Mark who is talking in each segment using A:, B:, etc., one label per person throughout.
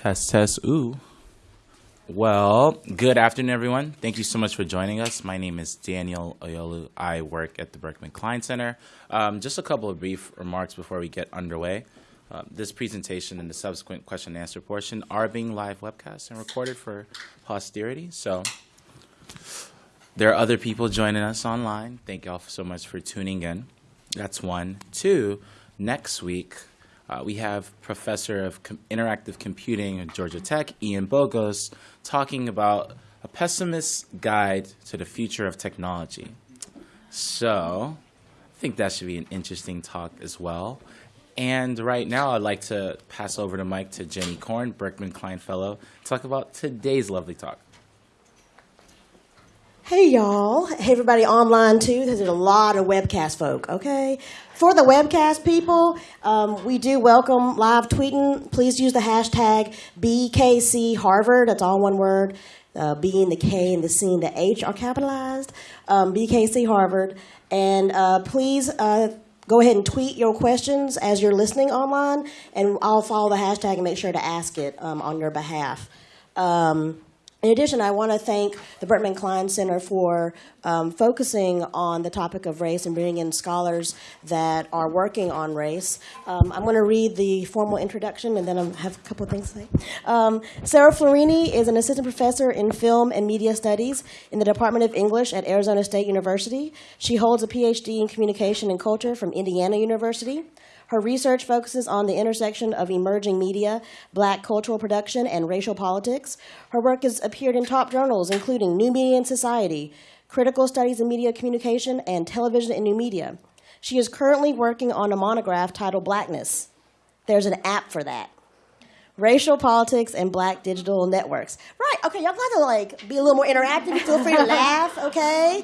A: Test, test, ooh. Well, good afternoon, everyone. Thank you so much for joining us. My name is Daniel Oyolu. I work at the Berkman Klein Center. Um, just a couple of brief remarks before we get underway. Uh, this presentation and the subsequent question and answer portion are being live webcast and recorded for posterity. So there are other people joining us online. Thank you all so much for tuning in. That's one. Two, next week, uh, we have Professor of Com- Interactive Computing at Georgia Tech, Ian Bogost, talking about a pessimist's guide to the future of technology. So I think that should be an interesting talk as well. And right now, I'd like to pass over the mic to Jenny Korn, Berkman Klein Fellow, to talk about today's lovely talk.
B: Hey y'all. Hey everybody online too. There's a lot of webcast folk, okay? For the webcast people, um, we do welcome live tweeting. Please use the hashtag BKC Harvard. That's all one word. Uh, B and the K and the C and the H are capitalized. Um, BKC Harvard. And uh, please uh, go ahead and tweet your questions as you're listening online, and I'll follow the hashtag and make sure to ask it um, on your behalf. Um, in addition, I want to thank the Berkman Klein Center for um, focusing on the topic of race and bringing in scholars that are working on race. Um, I'm going to read the formal introduction and then I have a couple of things to say. Um, Sarah Florini is an assistant professor in film and media studies in the Department of English at Arizona State University. She holds a PhD in communication and culture from Indiana University. Her research focuses on the intersection of emerging media, black cultural production, and racial politics. Her work has appeared in top journals, including New Media and Society, Critical Studies in Media Communication, and Television and New Media. She is currently working on a monograph titled Blackness. There's an app for that. Racial politics and black digital networks. Right, okay, y'all got to like be a little more interactive. Feel free to laugh, okay?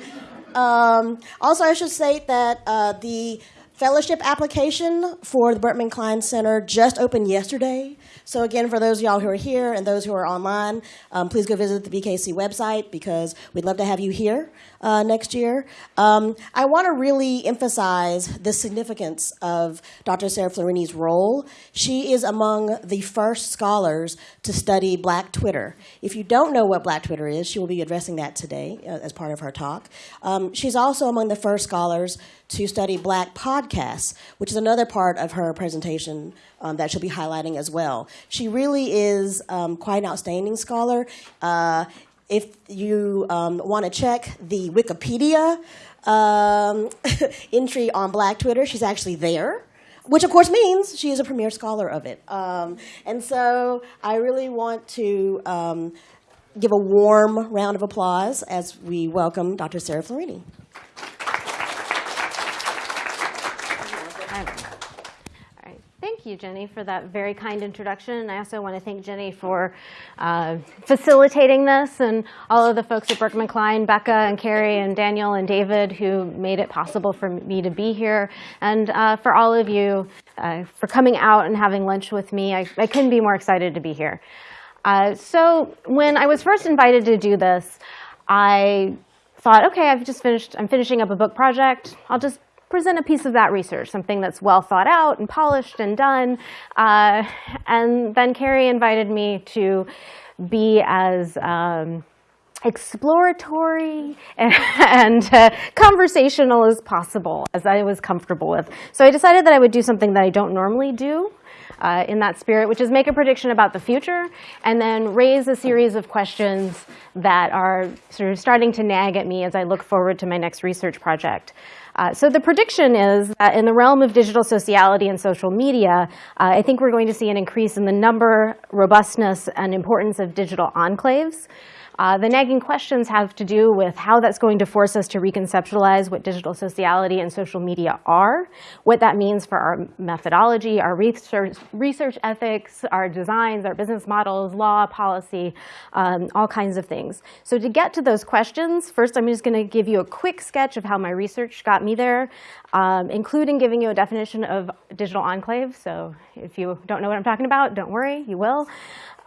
B: Um, also, I should state that uh, the Fellowship application for the Berkman Klein Center just opened yesterday. So again, for those of y'all who are here and those who are online, um, please go visit the BKC website because we'd love to have you here uh, next year. Um, I want to really emphasize the significance of Dr. Sarah Florini's role. She is among the first scholars to study Black Twitter. If you don't know what Black Twitter is, she will be addressing that today uh, as part of her talk. Um, she's also among the first scholars to study black podcasts, which is another part of her presentation um, that she'll be highlighting as well. She really is um, quite an outstanding scholar. Uh, if you um, want to check the Wikipedia um, entry on Black Twitter, she's actually there which of course means she is a premier scholar of it. Um, and so I really want to um, give a warm round of applause as we welcome Dr. Sarah Florini.
C: You, Jenny, for that very kind introduction. And I also want to thank Jenny for uh, facilitating this and all of the folks at Berkman Klein, Becca and Carrie and Daniel and David who made it possible for me to be here. And uh, for all of you uh, for coming out and having lunch with me. I, I couldn't be more excited to be here. Uh, so when I was first invited to do this, I thought, okay, I've just finished, I'm finishing up a book project. I'll just present a piece of that research, something that's well thought out and polished and done. Uh, and then Carrie invited me to be as um, exploratory and uh, conversational as possible, as I was comfortable with. So I decided that I would do something that I don't normally do. Uh, in that spirit, which is make a prediction about the future and then raise a series of questions that are sort of starting to nag at me as I look forward to my next research project. Uh, so the prediction is that in the realm of digital sociality and social media, uh, I think we're going to see an increase in the number, robustness, and importance of digital enclaves. Uh, the nagging questions have to do with how that's going to force us to reconceptualize what digital sociality and social media are, what that means for our methodology, our research, research ethics, our designs, our business models, law, policy, um, all kinds of things. So to get to those questions, first I'm just going to give you a quick sketch of how my research got me there, um, including giving you a definition of digital enclave. So if you don't know what I'm talking about, don't worry, you will.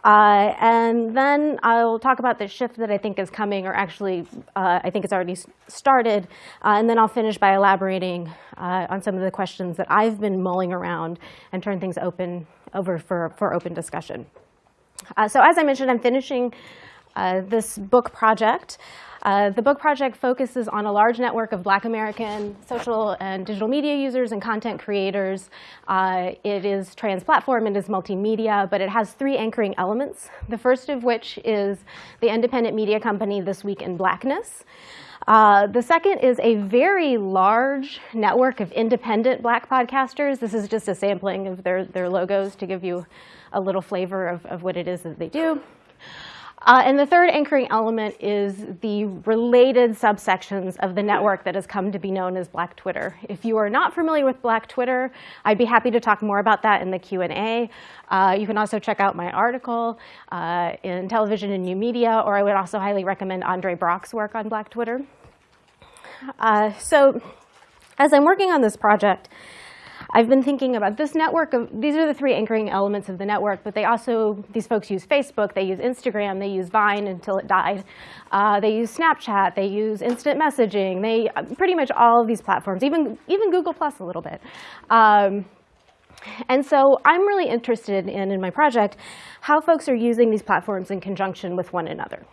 C: Uh, and then I'll talk about the shift that I think is coming, or actually, uh, I think it's already started. Uh, and then I'll finish by elaborating uh, on some of the questions that I've been mulling around and turn things open over for, for open discussion. Uh, so as I mentioned, I'm finishing uh, this book project. Uh, the book project focuses on a large network of black American social and digital media users and content creators. Uh, it is trans-platform, it is multimedia, but it has three anchoring elements. The first of which is the independent media company This Week in Blackness. Uh, the second is a very large network of independent black podcasters. This is just a sampling of their, their logos to give you a little flavor of, of what it is that they do. Uh, and the third anchoring element is the related subsections of the network that has come to be known as Black Twitter. If you are not familiar with Black Twitter, I'd be happy to talk more about that in the Q&A. Uh, you can also check out my article uh, in Television and New Media, or I would also highly recommend Andre Brock's work on Black Twitter. Uh, so as I'm working on this project, I've been thinking about this network of, these are the three anchoring elements of the network, but they also, these folks use Facebook, they use Instagram, they use Vine until it died. Uh, they use Snapchat, they use instant messaging, they, pretty much all of these platforms, even, even Google Plus a little bit. Um, and so I'm really interested in, in my project, how folks are using these platforms in conjunction with one another.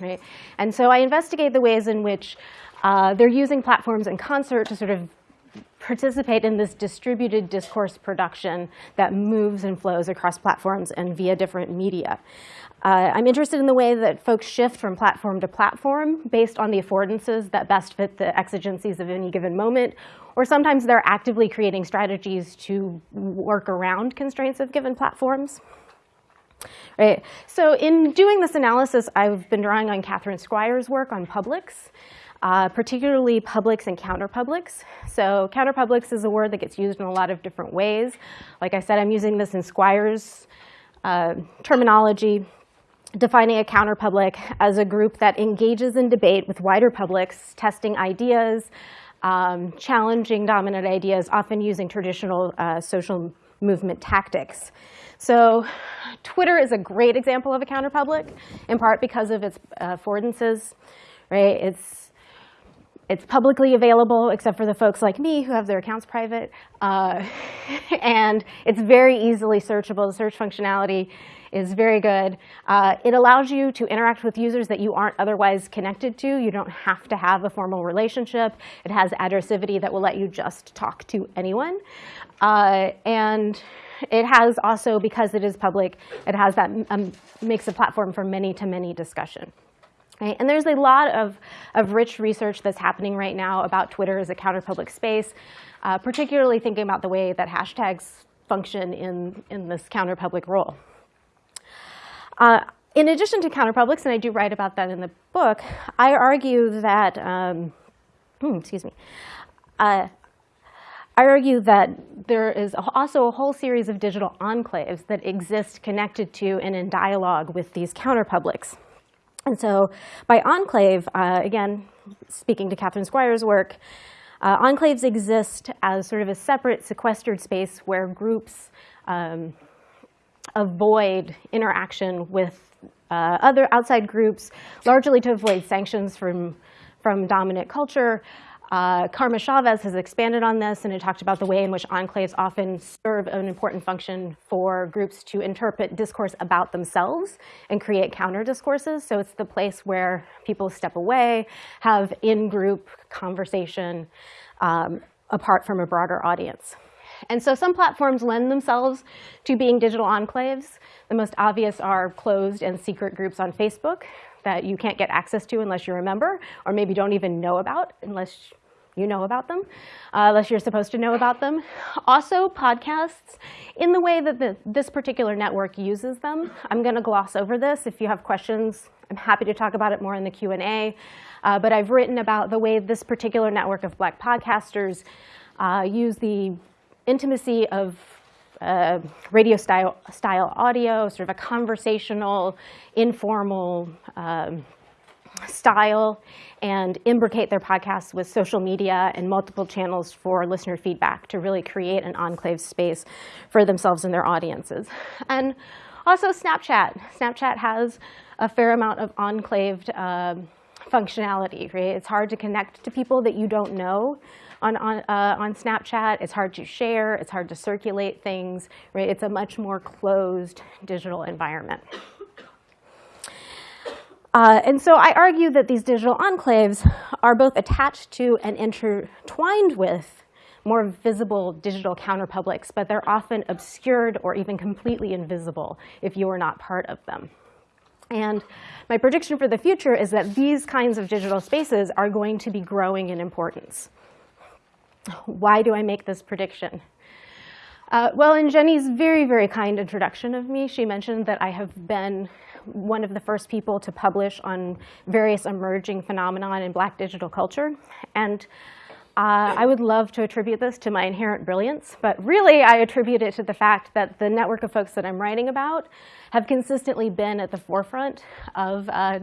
C: Right? And so I investigate the ways in which uh, they're using platforms in concert to sort of participate in this distributed discourse production that moves and flows across platforms and via different media. Uh, I'm interested in the way that folks shift from platform to platform based on the affordances that best fit the exigencies of any given moment, or sometimes they're actively creating strategies to work around constraints of given platforms. Right. So in doing this analysis, I've been drawing on Catherine Squires' work on Publics uh, particularly publics and counterpublics. So counterpublics is a word that gets used in a lot of different ways. Like I said, I'm using this in Squires uh, terminology, defining a counterpublic as a group that engages in debate with wider publics, testing ideas, um, challenging dominant ideas, often using traditional uh, social movement tactics. So Twitter is a great example of a counterpublic, in part because of its uh, affordances. Right? It's it's publicly available, except for the folks like me who have their accounts private. Uh, and it's very easily searchable. The search functionality is very good. Uh, it allows you to interact with users that you aren't otherwise connected to. You don't have to have a formal relationship. It has addressivity that will let you just talk to anyone. Uh, and it has also, because it is public, it has that um, makes a platform for many-to-many -many discussion. Right? And there's a lot of, of rich research that's happening right now about Twitter as a counterpublic space, uh, particularly thinking about the way that hashtags function in, in this counterpublic role. Uh, in addition to counterpublics, and I do write about that in the book, I argue that, um, hmm, excuse me, uh, I argue that there is also a whole series of digital enclaves that exist connected to and in dialogue with these counterpublics. And so by enclave, uh, again, speaking to Catherine Squires' work, uh, enclaves exist as sort of a separate sequestered space where groups um, avoid interaction with uh, other outside groups, largely to avoid sanctions from, from dominant culture, uh, Karma Chavez has expanded on this and it talked about the way in which enclaves often serve an important function for groups to interpret discourse about themselves and create counter discourses. So it's the place where people step away, have in-group conversation um, apart from a broader audience. And so some platforms lend themselves to being digital enclaves. The most obvious are closed and secret groups on Facebook that you can't get access to unless you're a member, or maybe don't even know about unless you know about them, uh, unless you're supposed to know about them. Also, podcasts, in the way that the, this particular network uses them. I'm going to gloss over this. If you have questions, I'm happy to talk about it more in the Q&A. Uh, but I've written about the way this particular network of black podcasters uh, use the intimacy of uh, radio style, style audio, sort of a conversational, informal um, style, and imbricate their podcasts with social media and multiple channels for listener feedback to really create an enclave space for themselves and their audiences. And also Snapchat. Snapchat has a fair amount of enclaved uh, functionality, right? It's hard to connect to people that you don't know on, on, uh, on Snapchat. It's hard to share. It's hard to circulate things, right? It's a much more closed digital environment. Uh, and so I argue that these digital enclaves are both attached to and intertwined with more visible digital counterpublics, but they're often obscured or even completely invisible if you are not part of them. And my prediction for the future is that these kinds of digital spaces are going to be growing in importance. Why do I make this prediction? Uh, well, in Jenny's very, very kind introduction of me, she mentioned that I have been one of the first people to publish on various emerging phenomenon in black digital culture. And uh, I would love to attribute this to my inherent brilliance, but really I attribute it to the fact that the network of folks that I'm writing about have consistently been at the forefront of uh,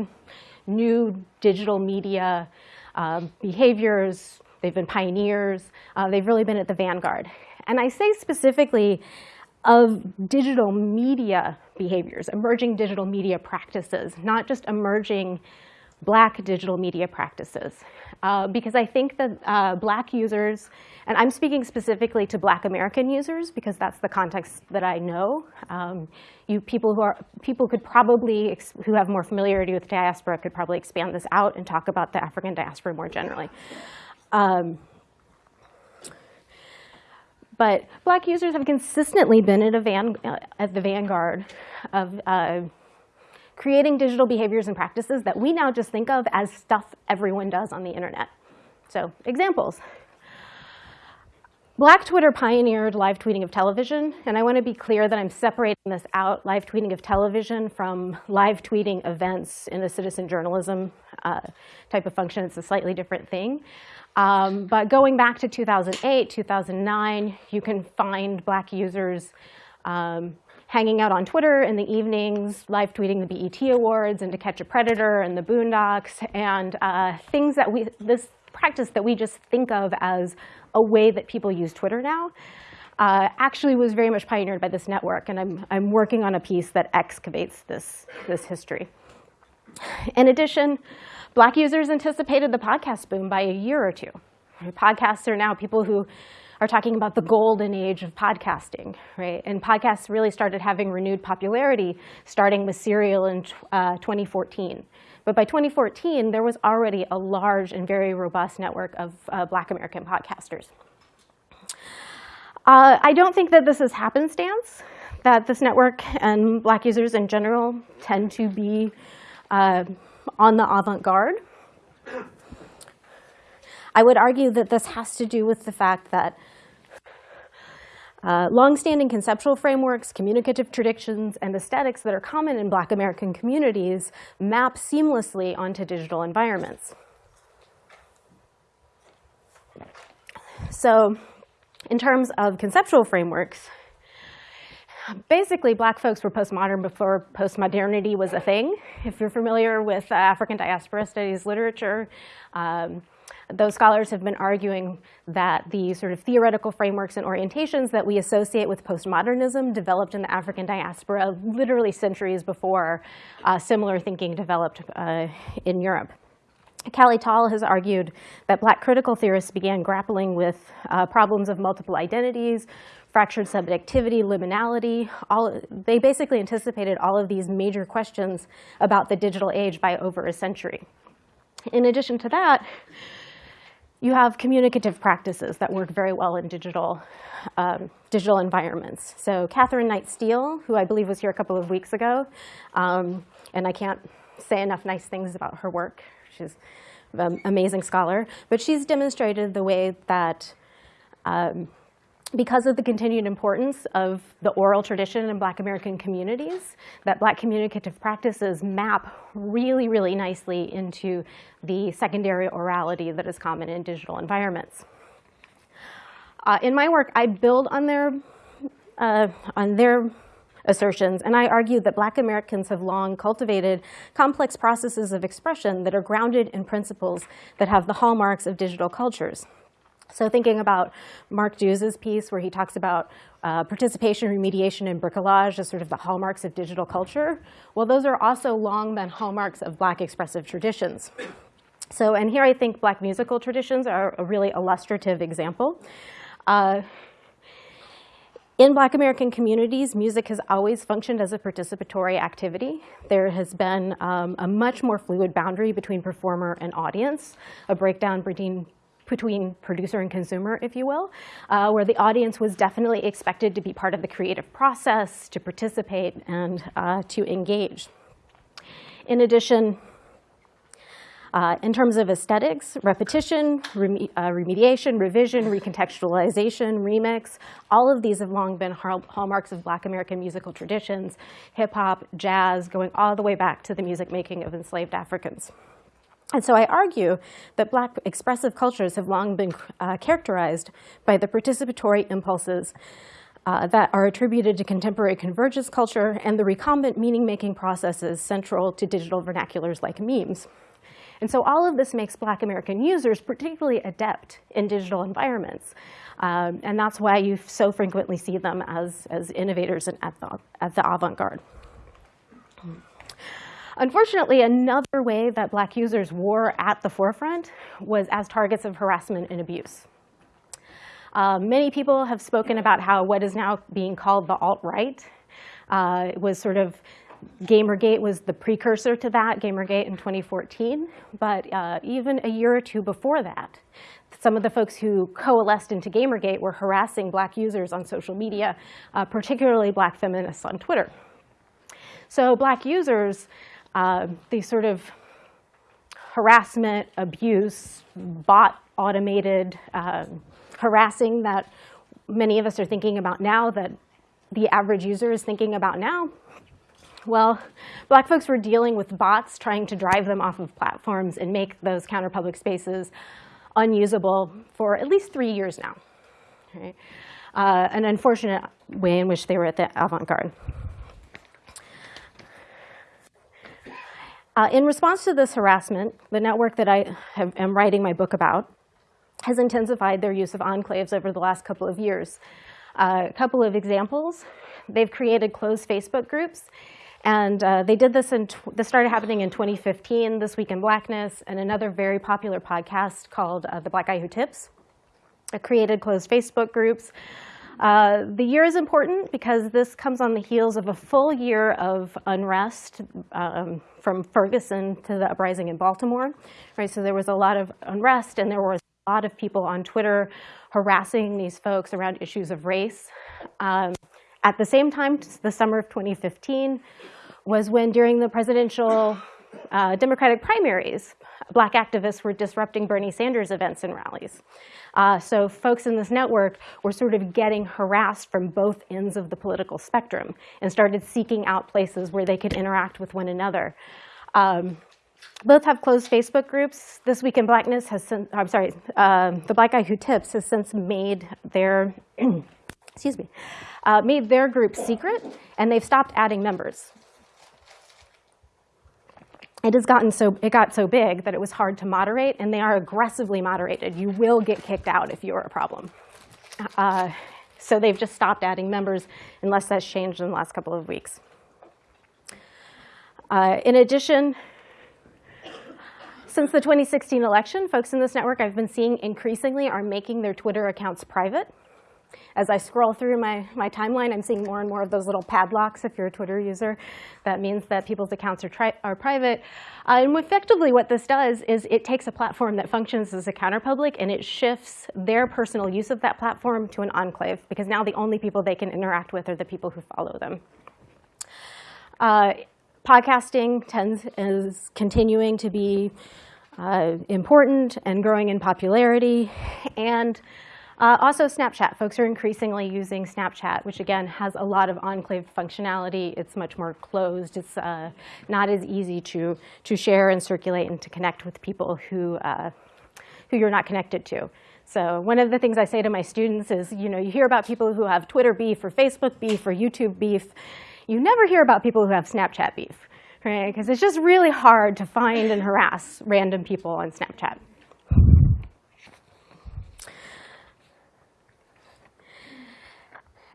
C: new digital media uh, behaviors. They've been pioneers. Uh, they've really been at the vanguard. And I say specifically of digital media behaviors, emerging digital media practices, not just emerging black digital media practices. Uh, because I think that uh, black users, and I'm speaking specifically to black American users because that's the context that I know. Um, you people who are people could probably who have more familiarity with diaspora could probably expand this out and talk about the African diaspora more generally. Um, but black users have consistently been at, van, uh, at the vanguard of uh, creating digital behaviors and practices that we now just think of as stuff everyone does on the internet. So examples. Black Twitter pioneered live tweeting of television, and I want to be clear that I'm separating this out, live tweeting of television, from live tweeting events in the citizen journalism uh, type of function. It's a slightly different thing. Um, but going back to 2008, 2009, you can find black users um, hanging out on Twitter in the evenings, live tweeting the BET Awards and To Catch a Predator and the Boondocks, and uh, things that we, this practice that we just think of as a way that people use Twitter now, uh, actually was very much pioneered by this network. And I'm, I'm working on a piece that excavates this, this history. In addition, black users anticipated the podcast boom by a year or two. Podcasts are now people who are talking about the golden age of podcasting, right? And podcasts really started having renewed popularity starting with Serial in uh, 2014. But by 2014, there was already a large and very robust network of uh, black American podcasters. Uh, I don't think that this is happenstance, that this network and black users in general tend to be uh, on the avant-garde. I would argue that this has to do with the fact that uh, longstanding conceptual frameworks, communicative traditions, and aesthetics that are common in black American communities map seamlessly onto digital environments. So in terms of conceptual frameworks, basically black folks were postmodern before postmodernity was a thing. If you're familiar with uh, African diaspora studies literature, um, those scholars have been arguing that the sort of theoretical frameworks and orientations that we associate with postmodernism developed in the African diaspora literally centuries before uh, similar thinking developed uh, in Europe. Kali Tal has argued that black critical theorists began grappling with uh, problems of multiple identities, fractured subjectivity, liminality. All, they basically anticipated all of these major questions about the digital age by over a century. In addition to that, you have communicative practices that work very well in digital, um, digital environments. So Catherine Knight Steele, who I believe was here a couple of weeks ago, um, and I can't say enough nice things about her work. She's an amazing scholar, but she's demonstrated the way that um, because of the continued importance of the oral tradition in Black American communities, that Black communicative practices map really, really nicely into the secondary orality that is common in digital environments. Uh, in my work, I build on their, uh, on their assertions, and I argue that Black Americans have long cultivated complex processes of expression that are grounded in principles that have the hallmarks of digital cultures. So thinking about Mark Deuze's piece where he talks about uh, participation, remediation, and bricolage as sort of the hallmarks of digital culture, well, those are also long been hallmarks of black expressive traditions. So, and here I think black musical traditions are a really illustrative example. Uh, In Black American communities, music has always functioned as a participatory activity. There has been um, a much more fluid boundary between performer and audience, a breakdown between between producer and consumer, if you will, uh, where the audience was definitely expected to be part of the creative process, to participate, and uh, to engage. In addition, uh, in terms of aesthetics, repetition, reme uh, remediation, revision, recontextualization, remix, all of these have long been hallmarks of black American musical traditions, hip hop, jazz, going all the way back to the music making of enslaved Africans. And so I argue that black expressive cultures have long been uh, characterized by the participatory impulses uh, that are attributed to contemporary convergence culture and the recombinant meaning-making processes central to digital vernaculars like memes. And so all of this makes Black American users particularly adept in digital environments. Um, and that's why you so frequently see them as, as innovators and at the, at the avant-garde. Unfortunately, another way that black users were at the forefront was as targets of harassment and abuse. Uh, many people have spoken about how what is now being called the alt-right uh, was sort of Gamergate was the precursor to that, Gamergate in 2014. But uh, even a year or two before that, some of the folks who coalesced into Gamergate were harassing black users on social media, uh, particularly black feminists on Twitter. So black users, uh, these sort of harassment, abuse, bot automated uh, harassing that many of us are thinking about now, that the average user is thinking about now, well, black folks were dealing with bots trying to drive them off of platforms and make those counterpublic spaces unusable for at least three years now. Right? Uh, an unfortunate way in which they were at the avant-garde. Uh, in response to this harassment, the network that I have, am writing my book about has intensified their use of enclaves over the last couple of years. Uh, a couple of examples, they've created closed Facebook groups and uh, they did this in, this started happening in 2015, This Week in Blackness, and another very popular podcast called uh, The Black Guy Who Tips. It created closed Facebook groups. Uh, the year is important because this comes on the heels of a full year of unrest um, from Ferguson to the uprising in Baltimore. Right, so there was a lot of unrest and there was a lot of people on Twitter harassing these folks around issues of race. Um, at the same time, the summer of 2015 was when during the presidential uh, Democratic primaries, black activists were disrupting Bernie Sanders events and rallies. Uh, so folks in this network were sort of getting harassed from both ends of the political spectrum and started seeking out places where they could interact with one another. Um, both have closed Facebook groups. This Week in Blackness has, since, I'm sorry, uh, The Black Guy Who Tips has since made their, excuse me, uh, made their group secret, and they've stopped adding members. It has gotten so, it got so big that it was hard to moderate, and they are aggressively moderated. You will get kicked out if you're a problem. Uh, so they've just stopped adding members unless that's changed in the last couple of weeks. Uh, in addition, since the 2016 election, folks in this network I've been seeing increasingly are making their Twitter accounts private. As I scroll through my, my timeline, I'm seeing more and more of those little padlocks if you're a Twitter user. That means that people's accounts are, are private. Uh, and effectively what this does is it takes a platform that functions as a counterpublic and it shifts their personal use of that platform to an enclave because now the only people they can interact with are the people who follow them. Uh, podcasting tends is continuing to be uh, important and growing in popularity. And uh, also Snapchat. Folks are increasingly using Snapchat, which again has a lot of enclave functionality. It's much more closed. It's uh, not as easy to, to share and circulate and to connect with people who, uh, who you're not connected to. So one of the things I say to my students is, you know, you hear about people who have Twitter beef or Facebook beef or YouTube beef. You never hear about people who have Snapchat beef, right? Because it's just really hard to find and harass random people on Snapchat.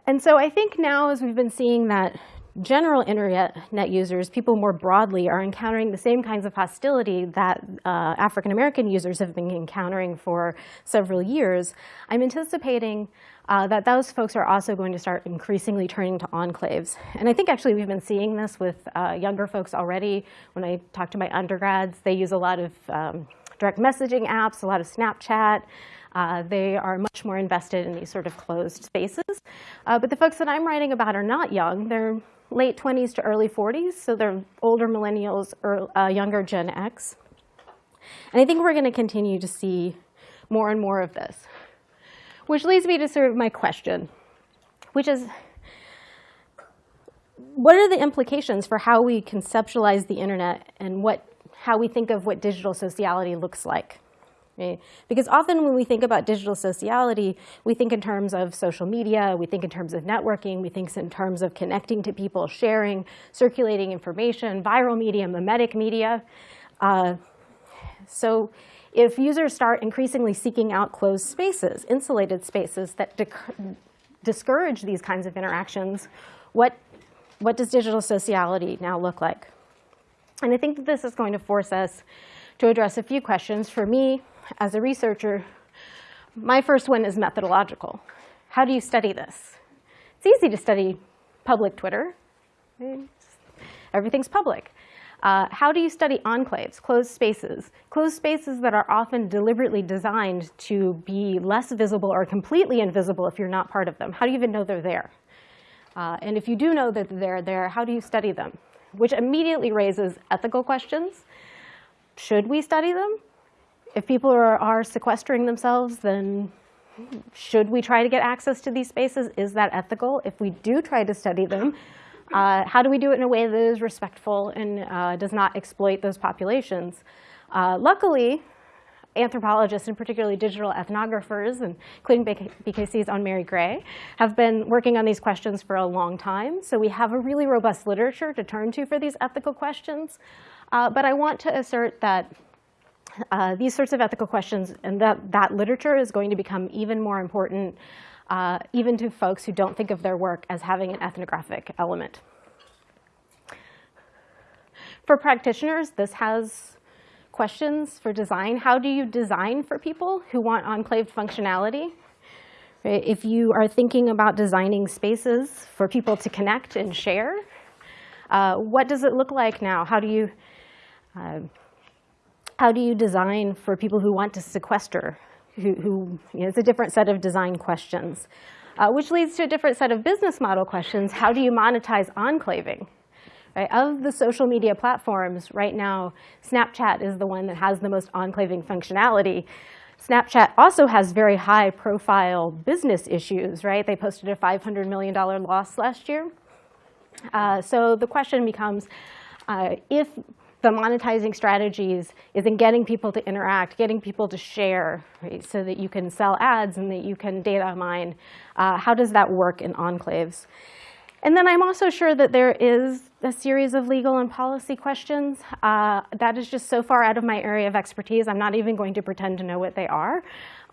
C: And so I think now as we've been seeing that general internet net users, people more broadly, are encountering the same kinds of hostility that uh, African American users have been encountering for several years, I'm anticipating uh, that those folks are also going to start increasingly turning to enclaves. And I think actually we've been seeing this with uh, younger folks already. When I talk to my undergrads, they use a lot of um, direct messaging apps, a lot of Snapchat. Uh, they are much more invested in these sort of closed spaces. Uh, but the folks that I'm writing about are not young. They're late 20s to early 40s, so they're older millennials or uh, younger Gen X. And I think we're going to continue to see more and more of this. Which leads me to sort of my question, which is, what are the implications for how we conceptualize the internet and what, how we think of what digital sociality looks like? Right? Because often when we think about digital sociality, we think in terms of social media, we think in terms of networking, we think in terms of connecting to people, sharing, circulating information, viral media, mimetic media. Uh, so if users start increasingly seeking out closed spaces, insulated spaces that discourage these kinds of interactions, what, what does digital sociality now look like? And I think that this is going to force us to address a few questions. For me, as a researcher, my first one is methodological. How do you study this? It's easy to study public Twitter. Everything's public. Uh, how do you study enclaves, closed spaces? Closed spaces that are often deliberately designed to be less visible or completely invisible if you're not part of them. How do you even know they're there? Uh, and if you do know that they're there, how do you study them? Which immediately raises ethical questions. Should we study them? If people are, are sequestering themselves, then should we try to get access to these spaces? Is that ethical? If we do try to study them, uh, how do we do it in a way that is respectful and uh, does not exploit those populations? Uh, luckily, anthropologists and particularly digital ethnographers, including BKC's own Mary Gray, have been working on these questions for a long time. So we have a really robust literature to turn to for these ethical questions. Uh, but I want to assert that uh, these sorts of ethical questions and that, that literature is going to become even more important uh, even to folks who don't think of their work as having an ethnographic element. For practitioners, this has questions for design. How do you design for people who want enclaved functionality? If you are thinking about designing spaces for people to connect and share, uh, what does it look like now? How do you uh, how do you design for people who want to sequester who, who you know, it's a different set of design questions, uh, which leads to a different set of business model questions. How do you monetize enclaving? Right? Of the social media platforms, right now, Snapchat is the one that has the most enclaving functionality. Snapchat also has very high profile business issues, right? They posted a $500 million loss last year. Uh, so the question becomes, uh, if the monetizing strategies is in getting people to interact, getting people to share, right, so that you can sell ads and that you can data mine. Uh, how does that work in enclaves? And then I'm also sure that there is a series of legal and policy questions. Uh, that is just so far out of my area of expertise, I'm not even going to pretend to know what they are.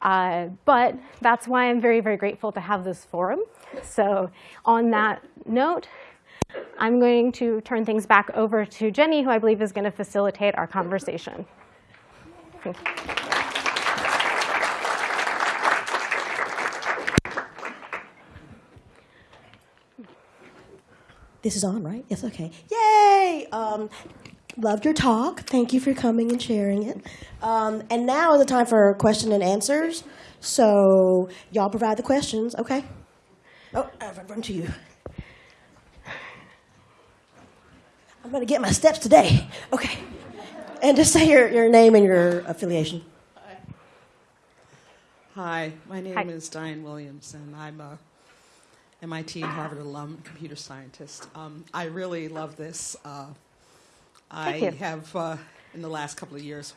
C: Uh, but that's why I'm very, very grateful to have this forum. So on that note, I'm going to turn things back over to Jenny, who I believe is going to facilitate our conversation.
B: This is on, right? Yes, okay. Yay! Um, loved your talk. Thank you for coming and sharing it. Um, and now is the time for question and answers. So y'all provide the questions, okay? Oh, I'll run to you. I'm going to get my steps today. Okay. And just say your, your name and your affiliation.
D: Hi, my name
C: Hi.
D: is Diane Williams, and I'm a MIT and Harvard alum, computer scientist. Um, I really love this. Uh, I
C: you.
D: have, uh, in the last couple of years,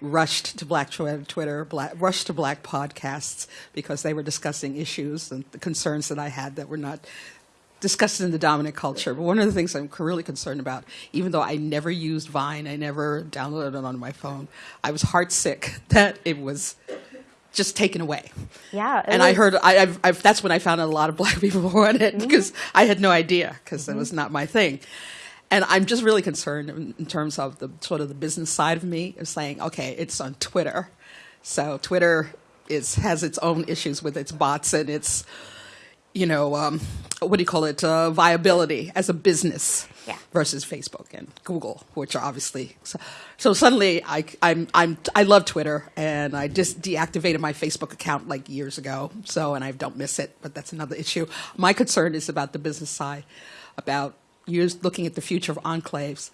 D: rushed to Black Twitter, black, rushed to Black podcasts because they were discussing issues and the concerns that I had that were not discussed in the dominant culture. But one of the things I'm really concerned about, even though I never used Vine, I never downloaded it on my phone, I was heartsick that it was just taken away.
C: Yeah,
D: and I heard I, I've, I've, that's when I found out a lot of black people were on it mm-hmm. because I had no idea because it mm-hmm. was not my thing. And I'm just really concerned in, in terms of the sort of the business side of me of saying, okay, it's on Twitter, so Twitter is has its own issues with its bots and its, you know, um, what do you call it, uh, viability as a business
C: Yeah.
D: versus Facebook and Google, which are obviously so, so suddenly I I'm I'm I love Twitter and I just deactivated my Facebook account like years ago. So and I don't miss it, but that's another issue. My concern is about the business side, about years looking at the future of enclaves,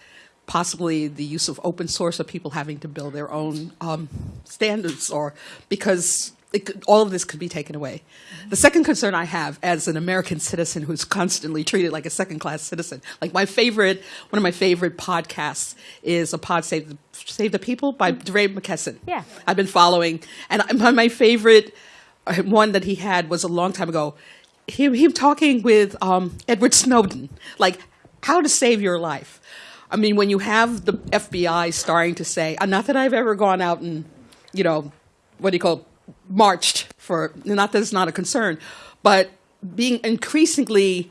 D: possibly the use of open source of people having to build their own um, standards or because could, all of this could be taken away. The second concern I have as an American citizen who's constantly treated like a second class citizen, like my favorite, one of my favorite podcasts is a pod Save the, Save the People by DeRay McKesson.
C: Yeah.
D: I've been following, and my, my favorite uh, one that he had was a long time ago. Him, him talking with um, Edward Snowden, like how to save your life. I mean, when you have the FBI starting to say, uh, not that I've ever gone out and, you know, what do you call, it, marched for, not that it's not a concern, but being increasingly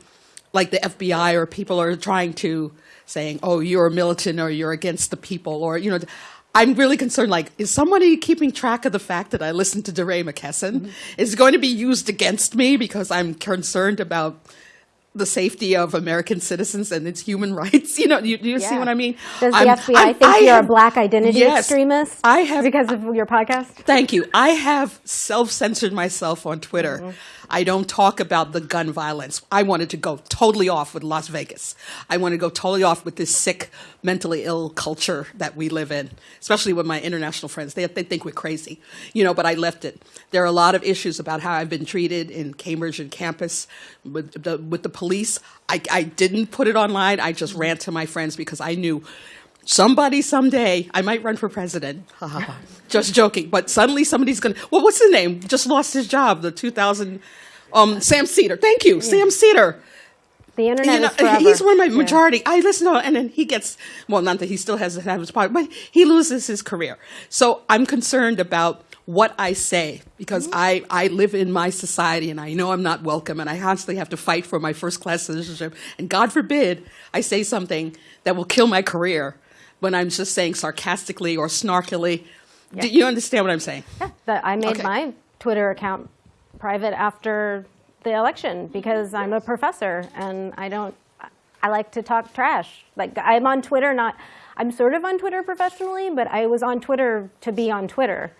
D: like the FBI or people are trying to saying, oh, you're a militant or you're against the people or, you know, I'm really concerned. Like, is somebody keeping track of the fact that I listen to DeRay McKesson? Mm-hmm. Is it going to be used against me because I'm concerned about the safety of American citizens and its human rights? You know, you, you see what I mean?
C: Does the
D: I'm-
C: FBI
D: I'm-
C: think
D: I
C: you're
D: have-
C: a black identity
D: Yes.
C: extremist?
D: I have
C: because of your podcast.
D: Thank you. I have self censored myself on Twitter.
C: Mm-hmm.
D: I don't talk about the gun violence. I wanted to go totally off with Las Vegas. I want to go totally off with this sick, mentally ill culture that we live in, especially with my international friends. They, they think we're crazy, you know, but I left it. There are a lot of issues about how I've been treated in Cambridge and campus with the, with the police. I, I didn't put it online. I just ran to my friends because I knew somebody someday I might run for president. Just joking, but suddenly somebody's gonna. Well, what's his name? Just lost his job. The 2000. Um, Sam Seder. Thank you, Sam Seder.
C: The internet
D: You know,
C: is forever.
D: he's one of my
C: Yeah.
D: majority. I listen to, and then he gets well. Not that he still has to have his part, but he loses his career. So I'm concerned about what I say because I I live in my society and I know I'm not welcome and I constantly have to fight for my first class citizenship. And God forbid I say something that will kill my career when I'm just saying sarcastically or snarkily. Do you understand what I'm saying?
C: that I made
D: Okay.
C: my Twitter account private after the election because I'm a professor and I don't. I like to talk trash. Like I'm on Twitter, not. I'm sort of on Twitter professionally, but I was on Twitter to be on Twitter,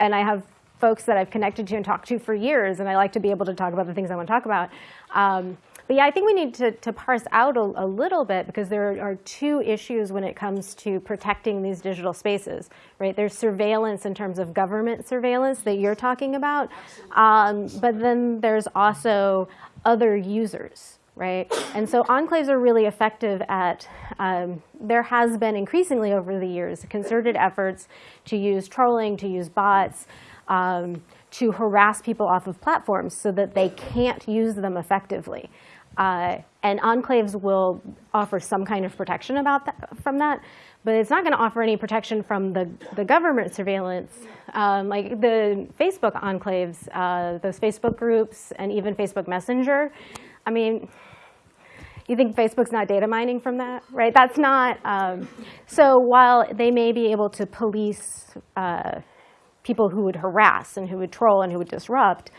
C: and I have folks that I've connected to and talked to for years, and I like to be able to talk about the things I want to talk about. Um, but yeah, I think we need to, to parse out a, a little bit because there are two issues when it comes to protecting these digital spaces, right? There's surveillance in terms of government surveillance that you're talking about, um, but then there's also other users, right? And so enclaves are really effective at, um, there has been increasingly over the years concerted efforts to use trolling, to use bots, um, to harass people off of platforms so that they can't use them effectively. Uh, and enclaves will offer some kind of protection about that, from that, but it's not going to offer any protection from the, the government surveillance. Um, like the Facebook enclaves, uh, those Facebook groups, and even Facebook Messenger. I mean, you think Facebook's not data mining from that, right? That's not. Um, so while they may be able to police uh, people who would harass and who would troll and who would disrupt,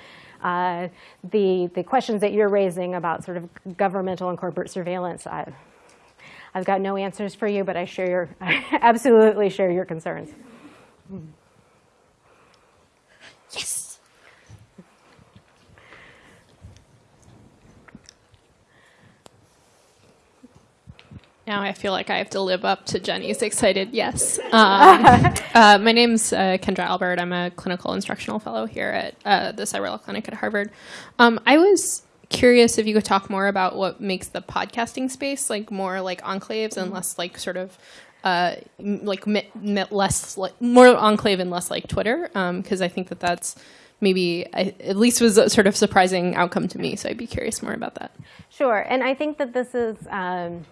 C: uh, the the questions that you're raising about sort of governmental and corporate surveillance, I, I've got no answers for you, but I share your, I absolutely share your concerns.
B: Yes.
E: Now I feel like I have to live up to Jenny's excited yes. Um, uh, my name's uh, Kendra Albert. I'm a clinical instructional fellow here at uh, the Cyberlaw Clinic at Harvard. Um, I was curious if you could talk more about what makes the podcasting space like more like enclaves and less like sort of uh, like less like more enclave and less like Twitter because I think that that's maybe I, at least was a sort of surprising outcome to me. So I'd be curious more about that.
C: Sure, and I think that this is. Um,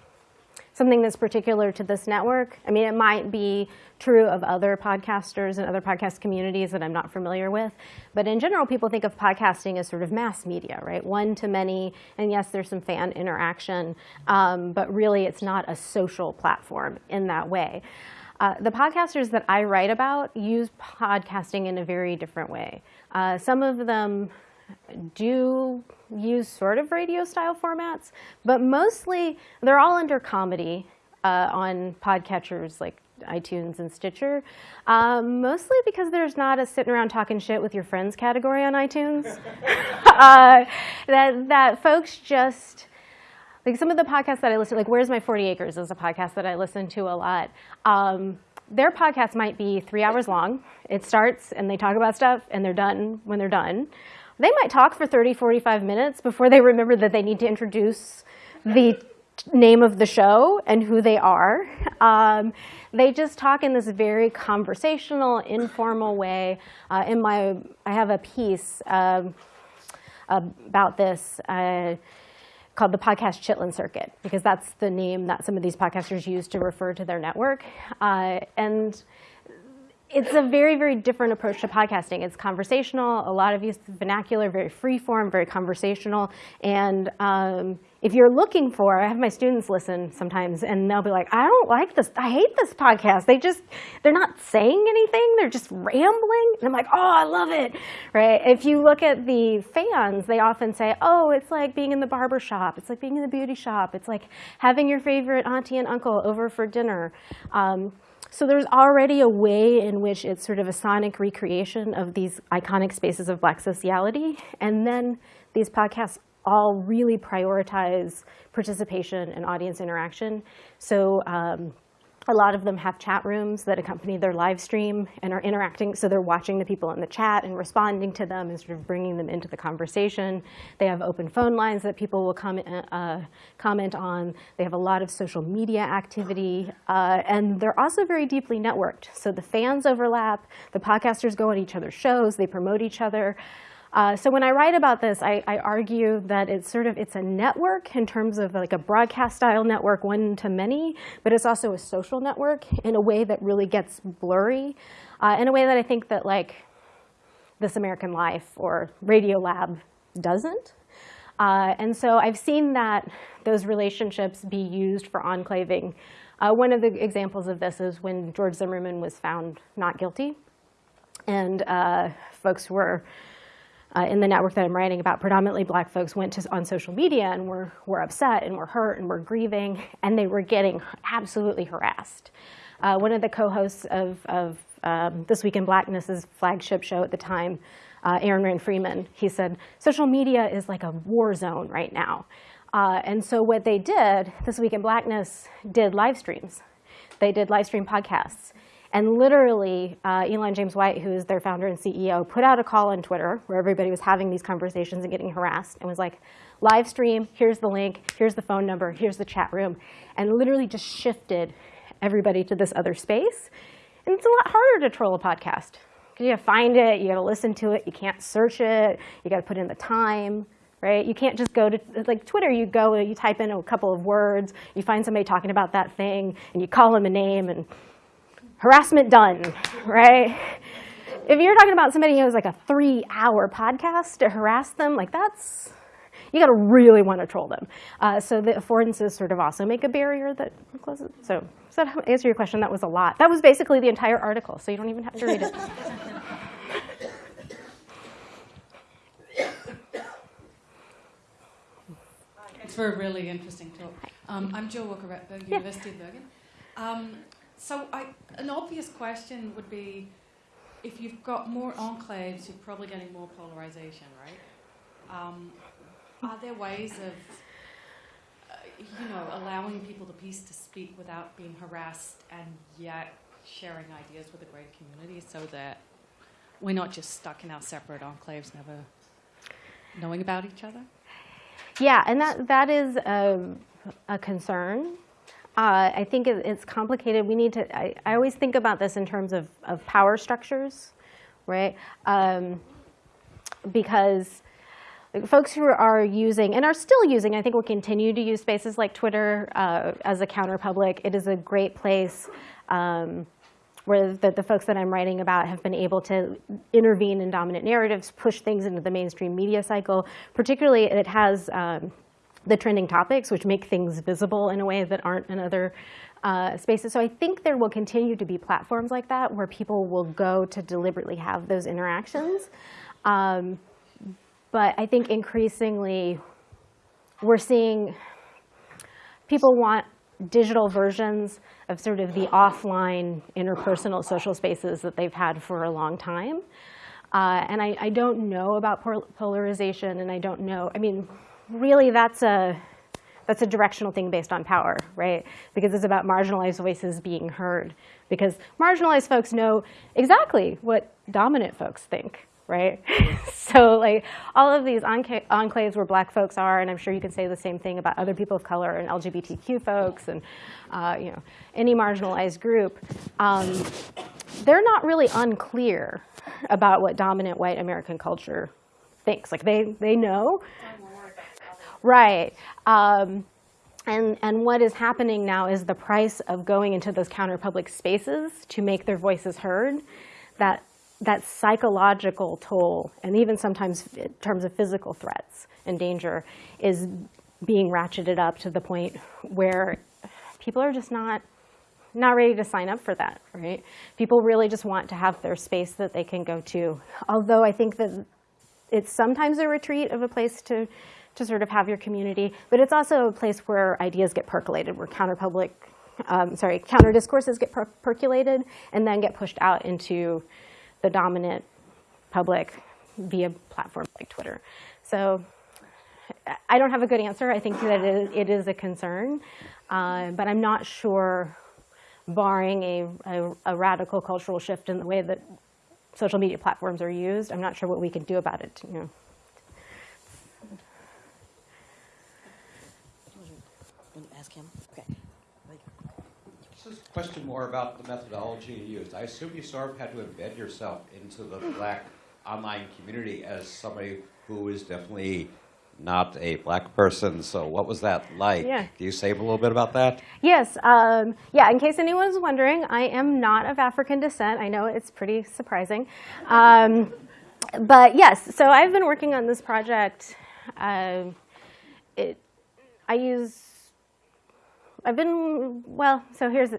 C: something that's particular to this network. I mean, it might be true of other podcasters and other podcast communities that I'm not familiar with. But in general, people think of podcasting as sort of mass media, right? One to many. And yes, there's some fan interaction, um, but really it's not a social platform in that way. Uh, the podcasters that I write about use podcasting in a very different way. Uh, some of them do use sort of radio style formats, but mostly they're all under comedy uh, on podcatchers like iTunes and Stitcher. Um, mostly because there's not a sitting around talking shit with your friends category on iTunes. uh, that, that folks just, like some of the podcasts that I listen to, like Where's My 40 Acres is a podcast that I listen to a lot. Um, their podcast might be three hours long. It starts and they talk about stuff and they're done when they're done. They might talk for 30, 45 minutes before they remember that they need to introduce the name of the show and who they are. Um, they just talk in this very conversational, informal way. Uh, in my, I have a piece um, about this uh, called the podcast Chitlin Circuit, because that's the name that some of these podcasters use to refer to their network. Uh, and it's a very, very different approach to podcasting. It's conversational, a lot of use vernacular, very free form, very conversational. And um, if you're looking for, I have my students listen sometimes and they'll be like, I don't like this, I hate this podcast. They just, they're not saying anything, they're just rambling. And I'm like, oh, I love it, right? If you look at the fans, they often say, oh, it's like being in the barber shop, it's like being in the beauty shop, it's like having your favorite auntie and uncle over for dinner. Um, so there's already a way in which it's sort of a sonic recreation of these iconic spaces of black sociality. And then these podcasts all really prioritize participation and audience interaction. So um, a lot of them have chat rooms that accompany their live stream and are interacting. So they're watching the people in the chat and responding to them and sort of bringing them into the conversation. They have open phone lines that people will com uh, comment on. They have a lot of social media activity. Uh, and they're also very deeply networked. So the fans overlap. The podcasters go on each other's shows. They promote each other. Uh, so when I write about this, I, I, argue that it's sort of it's a network in terms of like a broadcast style network, one to many, but it's also a social network in a way that really gets blurry, uh, in a way that I think that like This American Life or Radiolab doesn't. Uh, and so I've seen that those relationships be used for enclaving. Uh, one of the examples of this is when George Zimmerman was found not guilty, and uh, folks were uh, in the network that I'm writing about, predominantly black folks went to, on social media and were, were upset and were hurt and were grieving, and they were getting absolutely harassed. Uh, one of the co-hosts of, of um, This Week in Blackness's flagship show at the time, uh, Aaron Rand Freeman, he said, social media is like a war zone right now. Uh, and so what they did, This Week in Blackness did live streams. They did live stream podcasts. And literally, uh, Elon James White, who is their founder and CEO, put out a call on Twitter where everybody was having these conversations and getting harassed and was like, live stream, here's the link, here's the phone number, here's the chat room, and literally just shifted everybody to this other space. And it's a lot harder to troll a podcast. You gotta find it, you gotta listen to it, you can't search it, you gotta put in the time, right? You can't just go to, like Twitter, you go, you type in a couple of words, you find somebody talking about that thing, and you call them a name, and harassment done, right? If you're talking about somebody who has like a three hour podcast to harass them, like that's, you gotta really wanna troll them. Uh, so the affordances sort of also make a barrier that closes. So does that answer your question? That was a lot. That was basically the entire article, so you don't even have to read it.
F: Thanks for a really interesting talk. Um, I'm Jill Walker at the University of Bergen. Um, so I, an obvious question would be, if you've got more enclaves, you're probably getting more polarization, right? Um, are there ways of, uh, you know, allowing people the peace to speak without being harassed and yet sharing ideas with a greater community so that we're not just stuck in our separate enclaves, never knowing about each other?
C: Yeah, and that, that is a, a concern. Uh, I think it, it's complicated. We need to, I, I, always think about this in terms of, of power structures, right? Um, because folks who are using and are still using, I think will continue to use spaces like Twitter uh, as a counterpublic. It is a great place um, where the, the folks that I'm writing about have been able to intervene in dominant narratives, push things into the mainstream media cycle. Particularly, it has um, the trending topics, which make things visible in a way that aren't in other uh, spaces. So I think there will continue to be platforms like that where people will go to deliberately have those interactions. Um, but I think increasingly we're seeing people want digital versions of sort of the offline interpersonal social spaces that they've had for a long time. Uh, and I, I, don't know about polarization, and I don't know, I mean, really that's a, that's a directional thing based on power, right? Because it's about marginalized voices being heard. Because marginalized folks know exactly what dominant folks think, right? so like all of these enclaves where black folks are, and I'm sure you can say the same thing about other people of color and LGBTQ folks and uh, you know any marginalized group, um, they're not really unclear about what dominant white American culture thinks. Like they, they know. Right. Um, and, and what is happening now is the price of going into those counterpublic spaces to make their voices heard, that that psychological toll, and even sometimes in terms of physical threats and danger, is being ratcheted up to the point where people are just not not ready to sign up for that, right? People really just want to have their space that they can go to. Although I think that it's sometimes a retreat of a place to, to sort of have your community, but it's also a place where ideas get percolated, where counter-public, um, sorry, counter discourses get per percolated and then get pushed out into the dominant public via platforms like Twitter. So I don't have a good answer. I think that it is a concern, uh, but I'm not sure, barring a, a, a, radical cultural shift in the way that social media platforms are used, I'm not sure what we can do about it. You know.
B: Ask him. Okay.
G: This is a question more about the methodology you used. I assume you sort of had to embed yourself into the black online community as somebody who is definitely not a black person. So what was that like?
C: Yeah.
G: Can you say a little bit about that?
C: Yes. Um, yeah, in case anyone's wondering, I am not of African descent. I know it's pretty surprising. Um, but yes, so I've been working on this project. Uh, it, I use I've been, well, so here's,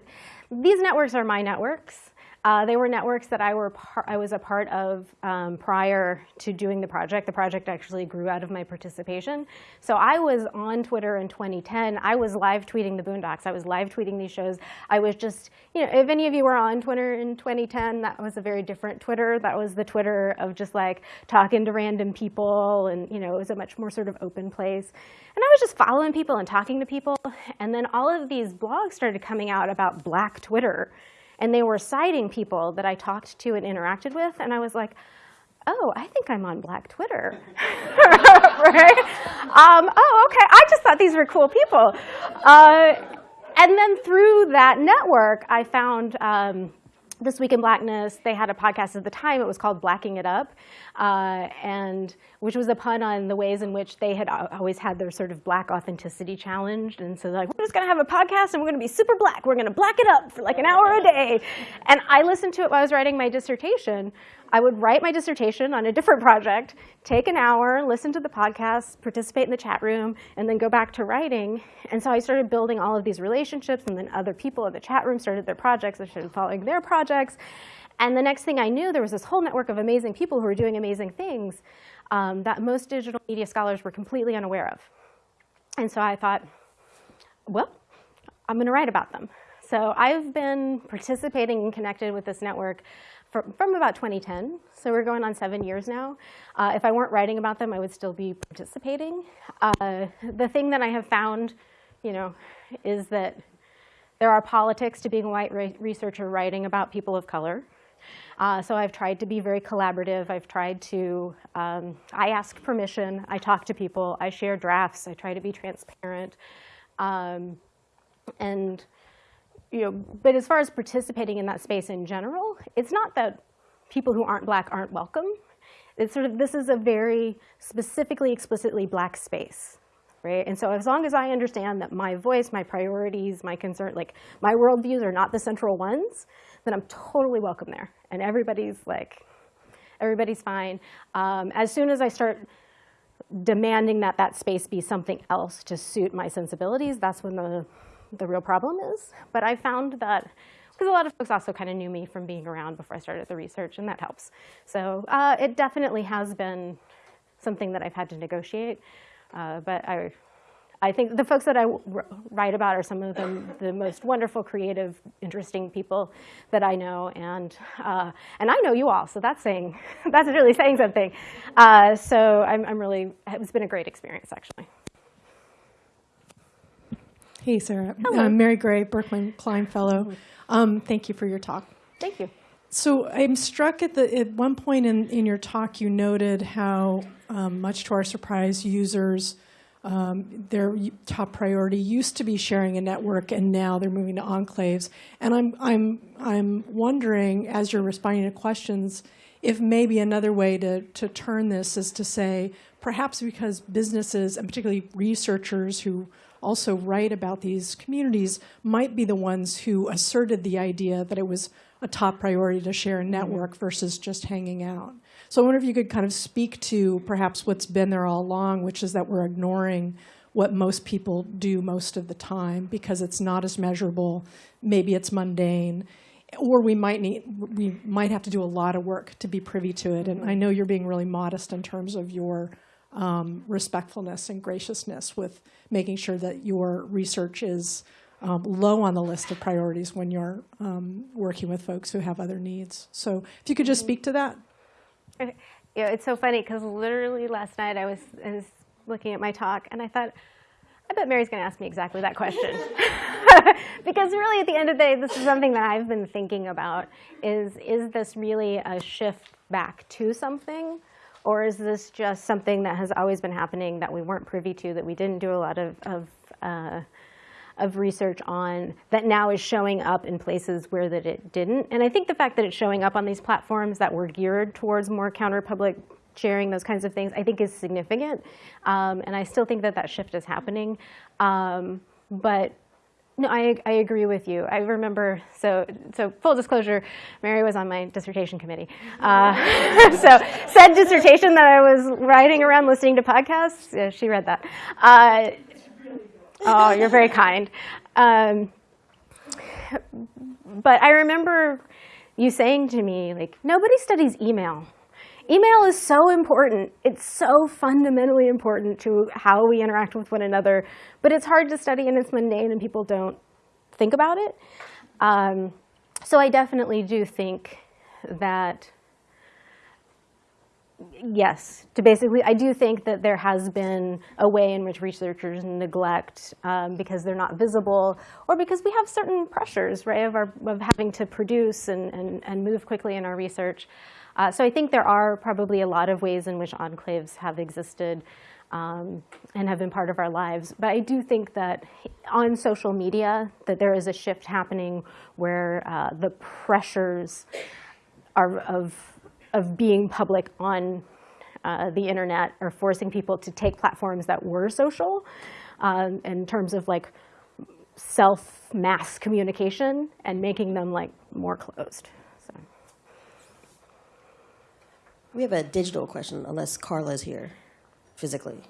C: these networks are my networks. Uh, they were networks that I, were I was a part of um, prior to doing the project. The project actually grew out of my participation. So I was on Twitter in 2010. I was live tweeting the Boondocks. I was live tweeting these shows. I was just, you know, if any of you were on Twitter in 2010, that was a very different Twitter. That was the Twitter of just like talking to random people and, you know, it was a much more sort of open place. And I was just following people and talking to people. And then all of these blogs started coming out about black Twitter. And they were citing people that I talked to and interacted with. And I was like, oh, I think I'm on Black Twitter. right? Um, oh, okay. I just thought these were cool people. Uh, and then through that network, I found um, This Week in Blackness. They had a podcast at the time. It was called Blacking It Up uh, and which was a pun on the ways in which they had always had their sort of black authenticity challenged. And so like, we're just gonna have a podcast and we're gonna be super black. We're gonna black it up for like an hour a day. And I listened to it while I was writing my dissertation. I would write my dissertation on a different project, take an hour, listen to the podcast, participate in the chat room, and then go back to writing. And so I started building all of these relationships, and then other people in the chat room started their projects. I started following their projects. And the next thing I knew, there was this whole network of amazing people who were doing amazing things um, that most digital media scholars were completely unaware of. And so I thought, well, I'm going to write about them. So I've been participating and connected with this network from, from about 2010. So we're going on seven years now. Uh, if I weren't writing about them, I would still be participating. Uh, the thing that I have found, you know, is that there are politics to being a white researcher writing about people of color. Uh, so I've tried to be very collaborative. I've tried to, um, I ask permission. I talk to people. I share drafts. I try to be transparent. Um, and, you know, but as far as participating in that space in general, it's not that people who aren't black aren't welcome. it's sort of, this is a very specifically, explicitly black space. Right? And so as long as I understand that my voice, my priorities, my concern, like my worldviews are not the central ones, then I'm totally welcome there. And everybody's like, everybody's fine. Um, as soon as I start demanding that that space be something else to suit my sensibilities, that's when the, the real problem is. But I found that, because a lot of folks also kind of knew me from being around before I started the research, and that helps. So uh, it definitely has been something that I've had to negotiate. Uh, but I, I think the folks that I write about are some of the, the most wonderful, creative, interesting people that I know, and uh, and I know you all, so that's saying that's really saying something. Uh, so I'm, I'm really it's been a great experience actually.
H: Hey, Sarah.
C: Hello.
H: I'm Mary Gray, Berkman Klein Fellow. Um, thank you for your talk.
C: Thank you.
H: So I'm struck at the at one point in, in your talk, you noted how, um, much to our surprise, users um, their top priority used to be sharing a network, and now they're moving to enclaves. And I'm I'm I'm wondering, as you're responding to questions, if maybe another way to to turn this is to say, perhaps because businesses and particularly researchers who also write about these communities might be the ones who asserted the idea that it was a top priority to share a network versus just hanging out. So I wonder if you could kind of speak to perhaps what's been there all along, which is that we're ignoring what most people do most of the time because it's not as measurable. Maybe it's mundane, or we might need we might have to do a lot of work to be privy to it. And I know you're being really modest in terms of your um, respectfulness and graciousness with making sure that your research is um, low on the list of priorities when you're um, working with folks who have other needs. So if you could just speak to that.
C: Yeah, it's so funny because literally last night I was, I was looking at my talk and I thought, I bet Mary's going to ask me exactly that question. because really at the end of the day, this is something that I've been thinking about is, is this really a shift back to something? Or is this just something that has always been happening that we weren't privy to, that we didn't do a lot of, of uh, of research on that now is showing up in places where that it didn't. And I think the fact that it's showing up on these platforms that were geared towards more counter-public sharing, those kinds of things, I think is significant. Um, and I still think that that shift is happening. Um, but no, I, I agree with you. I remember, so, so full disclosure, Mary was on my dissertation committee. Uh, so said dissertation that I was writing around listening to podcasts, yeah, she read that. Uh, Oh, you're very kind. Um, but I remember you saying to me, like, nobody studies email. Email is so important. It's so fundamentally important to how we interact with one another, but it's hard to study and it's mundane and people don't think about it. Um, so I definitely do think that yes, to basically, I do think that there has been a way in which researchers neglect um, because they're not visible or because we have certain pressures, right, of, our, of having to produce and, and, and move quickly in our research. Uh, so I think there are probably a lot of ways in which enclaves have existed um, and have been part of our lives. But I do think that on social media, that there is a shift happening where uh, the pressures are of of being public on uh, the internet are forcing people to take platforms that were social um, in terms of like self mass communication and making them like more closed. So.
B: We have a digital question, unless Carla's here physically.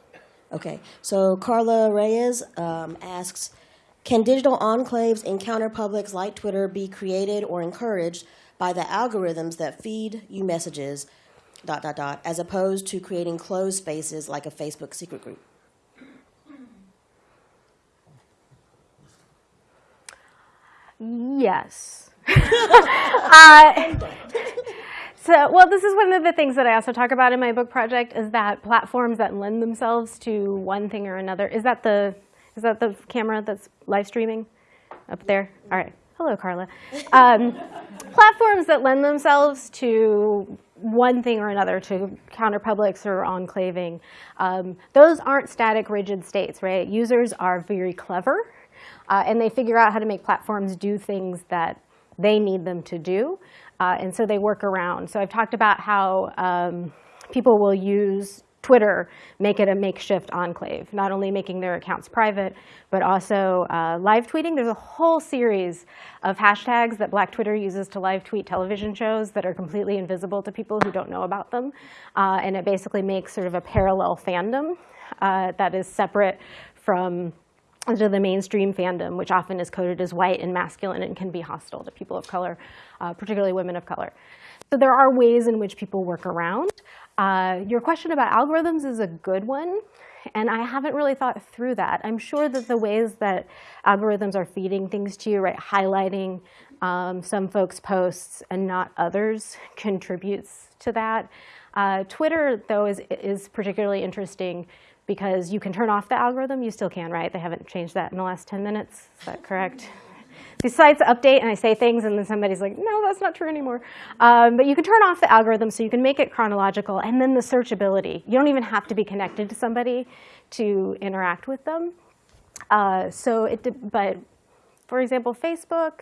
B: Okay, so Carla Reyes um, asks, can digital enclaves in counterpublics like Twitter be created or encouraged by the algorithms that feed you messages, dot, dot, dot, as opposed to creating closed spaces like a Facebook secret group?
C: Yes. uh, so, well, this is one of the things that I also talk about in my book project is that platforms that lend themselves to one thing or another. Is that the is that the camera that's live streaming up there? All right. Hello, Carla. Um, platforms that lend themselves to one thing or another, to counterpublics or enclaving, um, those aren't static, rigid states, right? Users are very clever, uh, and they figure out how to make platforms do things that they need them to do, uh, and so they work around. So I've talked about how um, people will use Twitter, make it a makeshift enclave, not only making their accounts private, but also uh, live tweeting. There's a whole series of hashtags that Black Twitter uses to live tweet television shows that are completely invisible to people who don't know about them. Uh, and it basically makes sort of a parallel fandom uh, that is separate from to the mainstream fandom, which often is coded as white and masculine and can be hostile to people of color, uh, particularly women of color. So there are ways in which people work around. Uh, your question about algorithms is a good one, and I haven't really thought through that. I'm sure that the ways that algorithms are feeding things to you, right, highlighting um, some folks' posts and not others contributes to that. Uh, Twitter, though, is, is particularly interesting because you can turn off the algorithm. You still can, right? They haven't changed that in the last 10 minutes. Is that correct? These sites update and I say things and then somebody's like, no, that's not true anymore. Um, but you can turn off the algorithm so you can make it chronological and then the searchability. You don't even have to be connected to somebody to interact with them. Uh, so it, but for example, Facebook,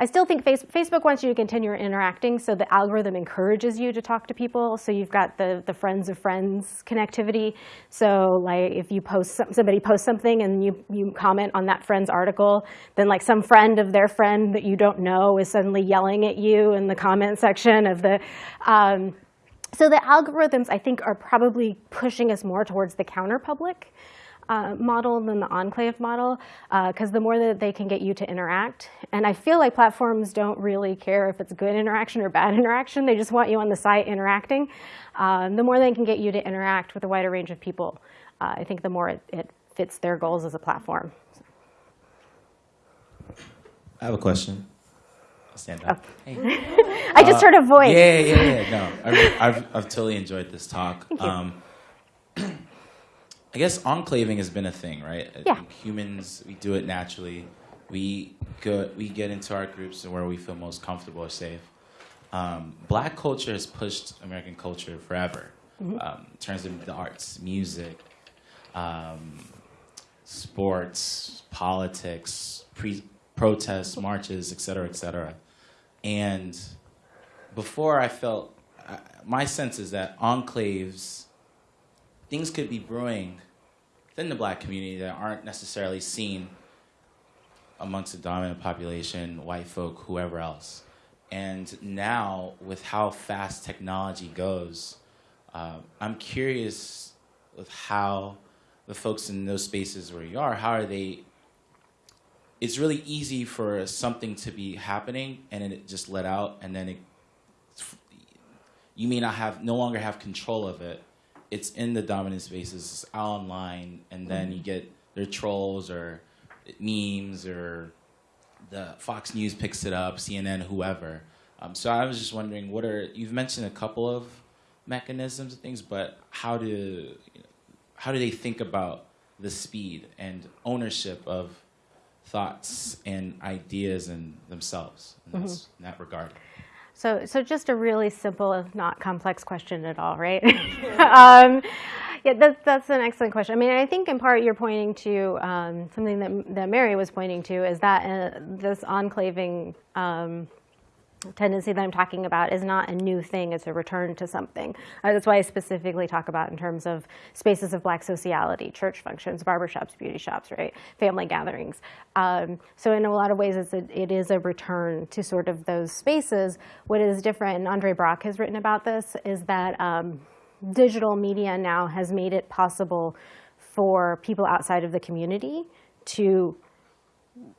C: I still think face, Facebook wants you to continue interacting, so the algorithm encourages you to talk to people. So you've got the, the friends of friends connectivity. So like if you post somebody posts something and you, you comment on that friend's article, then like some friend of their friend that you don't know is suddenly yelling at you in the comment section of the. Um, so the algorithms, I think, are probably pushing us more towards the counter public uh, model than the enclave model, because uh, the more that they can get you to interact. And I feel like platforms don't really care if it's good interaction or bad interaction. They just want you on the site interacting. Um, the more they can get you to interact with a wider range of people, uh, I think the more it, it fits their goals as a platform.
A: I have a question. I'll stand up.
C: Oh. Hey. I just heard a voice.
A: Yeah, yeah, yeah. No, I've, I've, I've totally enjoyed this talk. Um, I guess enclaving has been a thing, right?
C: Yeah.
A: humans, we do it naturally. We go, we get into our groups where we feel most comfortable or safe. Um, black culture has pushed American culture forever um, in terms of the arts, music, um, sports, politics, pre- protests, marches, et cetera, et cetera. And before I felt, uh, my sense is that enclaves things could be brewing within the black community that aren't necessarily seen amongst the dominant population, white folk, whoever else. And now, with how fast technology goes, uh, I'm curious with how the folks in those spaces where you are, how are they? It's really easy for something to be happening and it just let out, and then it, you may not have, no longer have control of it, it's in the dominant spaces, it's out online, and then you get their trolls or memes or the Fox News picks it up, CNN, whoever. Um, so I was just wondering, what are you've mentioned a couple of mechanisms and things, but how do you know, how do they think about the speed and ownership of thoughts and ideas and themselves in,
C: Mm-hmm.
A: in that regard?
C: So, so just a really simple, if not complex question at all, right? um, yeah, that's, that's an excellent question. I mean, I think in part you're pointing to um, something that, that Mary was pointing to is that uh, this enclaving um, tendency that I'm talking about is not a new thing, it's a return to something. Uh, that's why I specifically talk about in terms of spaces of black sociality, church functions, barbershops, beauty shops, right? Family gatherings. Um, so in a lot of ways, it's a, it is a return to sort of those spaces. What is different, and Andre Brock has written about this, is that um, digital media now has made it possible for people outside of the community to,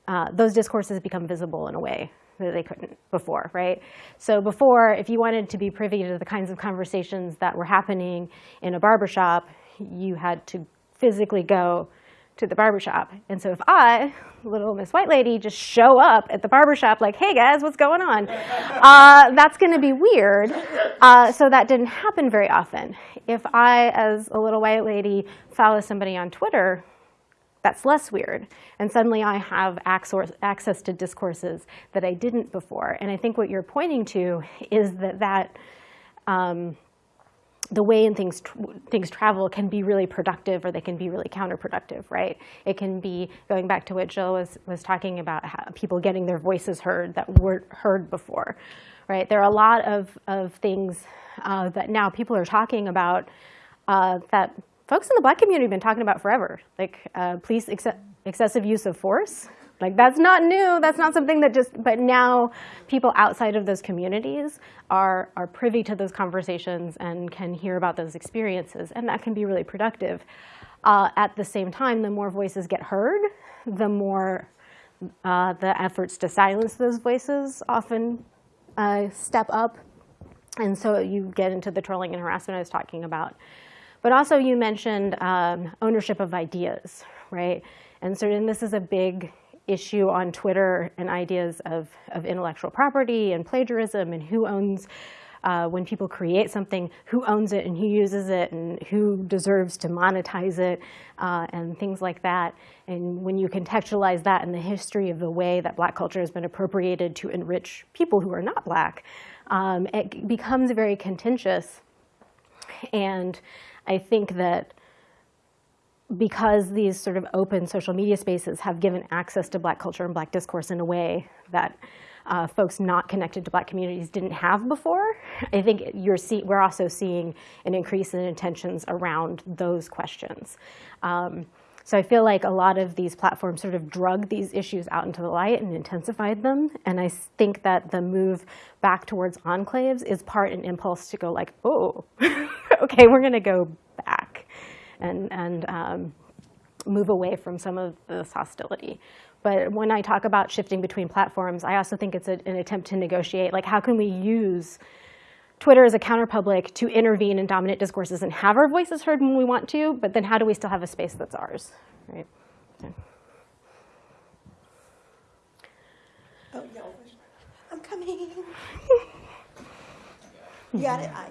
C: uh, those discourses become visible in a way that they couldn't before, right? So before, if you wanted to be privy to the kinds of conversations that were happening in a barbershop, you had to physically go to the barbershop. And so if I, little Miss White Lady, just show up at the barbershop like, hey guys, what's going on? Uh, that's gonna be weird. Uh, so that didn't happen very often. If I, as a little white lady, follow somebody on Twitter, that's less weird. And suddenly I have access to discourses that I didn't before. And I think what you're pointing to is that that um, the way in things things travel can be really productive or they can be really counterproductive, right? It can be going back to what Jill was was talking about, people getting their voices heard that weren't heard before, right? There are a lot of of things uh, that now people are talking about uh, that folks in the black community have been talking about forever, like uh, police ex- excessive use of force. Like that's not new. That's not something that just. But now, people outside of those communities are are privy to those conversations and can hear about those experiences, and that can be really productive. Uh, at the same time, the more voices get heard, the more uh, the efforts to silence those voices often uh, step up. And so you get into the trolling and harassment I was talking about. But also you mentioned um, ownership of ideas, right? And so and this is a big issue on Twitter and ideas of, of intellectual property and plagiarism and who owns, uh, when people create something, who owns it and who uses it and who deserves to monetize it uh, and things like that. And when you contextualize that in the history of the way that black culture has been appropriated to enrich people who are not black, um, it becomes very contentious. And I think that because these sort of open social media spaces have given access to black culture and black discourse in a way that uh, folks not connected to black communities didn't have before, I think you're see, we're also seeing an increase in intentions around those questions. Um, so I feel like a lot of these platforms sort of drug these issues out into the light and intensified them. And I think that the move back towards enclaves is part an impulse to go like, oh, okay, we're going to go back and, and um, move away from some of this hostility. But when I talk about shifting between platforms, I also think it's a, an attempt to negotiate, like how can we use Twitter as a counterpublic to intervene in dominant discourses and have our voices heard when we want to, but then how do we still have a space that's ours, right? Yeah.
B: Oh, yeah. I'm coming. you got it? I,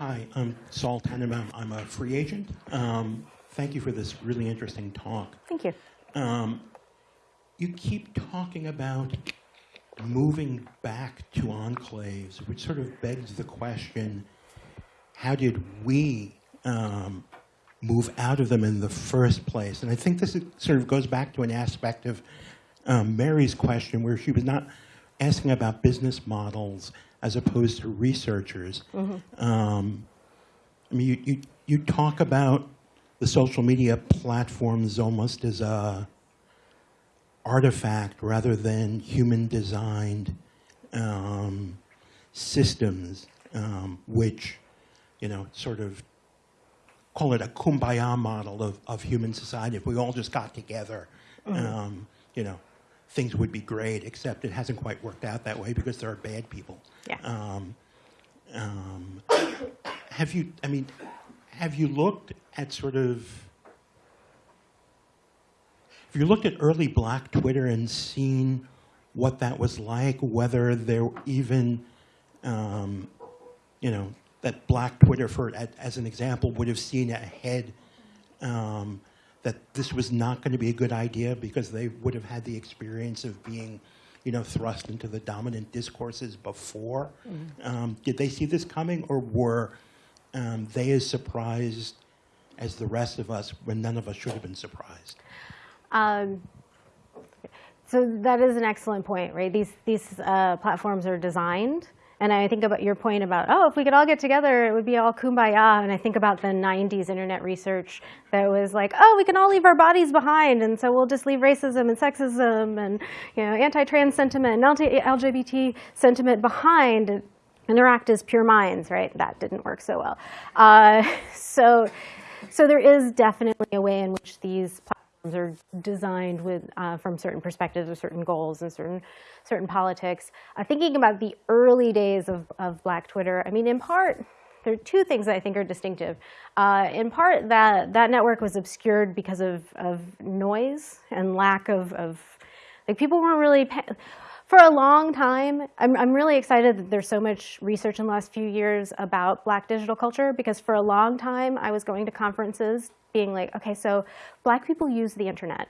I: Hi, I'm Saul Tannenbaum. I'm a free agent. Um, thank you for this really interesting talk.
C: Thank you.
I: Um, you keep talking about moving back to enclaves, which sort of begs the question, how did we um, move out of them in the first place? And I think this sort of goes back to an aspect of um, Mary's question where she was not asking about business models as opposed to researchers. Um, I mean, you, you, you talk about the social media platforms almost as a artifact rather than human designed um, systems, um, which, you know, sort of call it a kumbaya model of, of human society. If we all just got together, um, you know, things would be great, except it hasn't quite worked out that way because there are bad people.
C: Yeah.
I: Um, um, have you, I mean, have you looked at sort of, have you looked at early black Twitter and seen what that was like, whether there even, um, you know, that black Twitter, for a- as an example, would have seen ahead um, that this was not going to be a good idea because they would have had the experience of being, you know, thrust into the dominant discourses before. Um, did they see this coming, or were um, they as surprised as the rest of us when none of us should have been surprised?
C: Um, so that is an excellent point, right? These these uh, platforms are designed, and I think about your point about oh, if we could all get together, it would be all kumbaya. And I think about the '90s internet research that was like, oh, we can all leave our bodies behind, and so we'll just leave racism and sexism and you know anti-trans sentiment and LGBT sentiment behind. and Interact as pure minds, right? That didn't work so well. Uh, so, so there is definitely a way in which these platforms are designed with uh, from certain perspectives or certain goals and certain certain politics. Uh, thinking about the early days of, of Black Twitter, I mean, in part, there are two things that I think are distinctive. Uh, in part, that that network was obscured because of, of noise and lack of, of like people weren't really. For a long time, I'm, I'm really excited that there's so much research in the last few years about black digital culture because for a long time I was going to conferences being like, okay, so black people use the internet.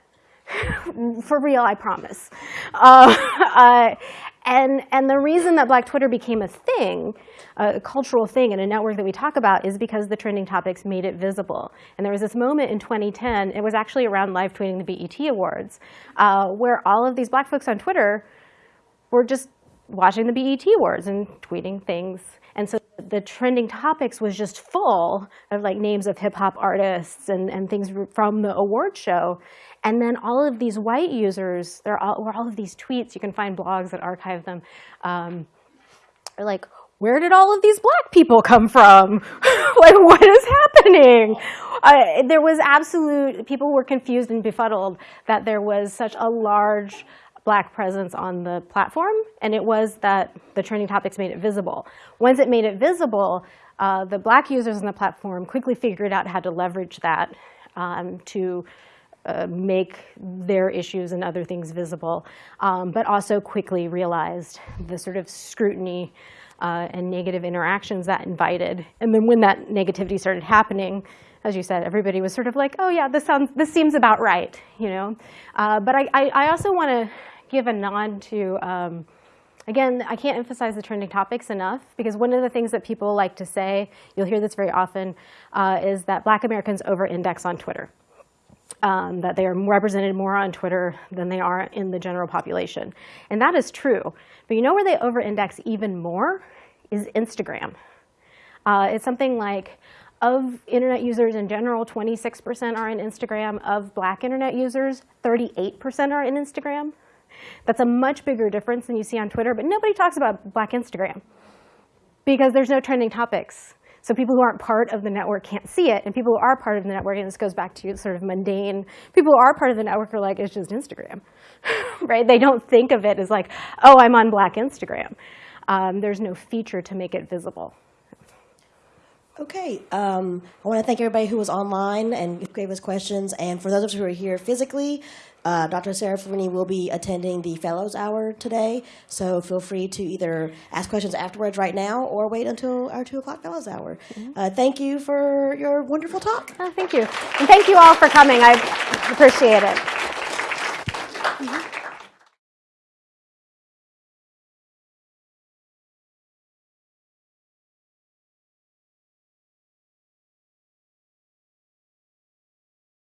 C: for real, I promise. Uh, uh, and, and the reason that Black Twitter became a thing, a cultural thing, and a network that we talk about is because the trending topics made it visible. And there was this moment in 2010, it was actually around live tweeting the BET Awards, uh, where all of these black folks on Twitter were just watching the BET Awards and tweeting things. And so the trending topics was just full of like names of hip hop artists and, and things from the award show. And then all of these white users, there were all of these tweets, you can find blogs that archive them, um, are like, where did all of these black people come from? like, what is happening? Uh, there was absolute, people were confused and befuddled that there was such a large black presence on the platform, and it was that the trending topics made it visible. Once it made it visible, uh, the black users on the platform quickly figured out how to leverage that um, to uh, make their issues and other things visible, um, but also quickly realized the sort of scrutiny uh, and negative interactions that invited. And then when that negativity started happening, as you said, everybody was sort of like, oh yeah, this sounds, this seems about right, you know. Uh, but I, I, I also want to give a nod to, um, again, I can't emphasize the trending topics enough because one of the things that people like to say, you'll hear this very often, uh, is that black Americans over-index on Twitter. Um, that they are represented more on Twitter than they are in the general population. And that is true. But you know where they over-index even more is Instagram. Uh, it's something like of internet users in general, 26% are in Instagram. Of black internet users, 38% are in Instagram. That's a much bigger difference than you see on Twitter, but nobody talks about black Instagram because there's no trending topics. So people who aren't part of the network can't see it, and people who are part of the network, and this goes back to sort of mundane, people who are part of the network are like, it's just Instagram, right? They don't think of it as like, oh, I'm on black Instagram. Um, there's no feature to make it visible.
B: Okay, um, I want to thank everybody who was online and gave us questions. And for those of us who are here physically, uh, Dr. Serafini will be attending the Fellows Hour today. So feel free to either ask questions afterwards right now or wait until our 2 o'clock Fellows Hour. Uh, thank you for your wonderful talk.
C: Oh, thank you. And thank you all for coming. I appreciate it.
B: Mhm.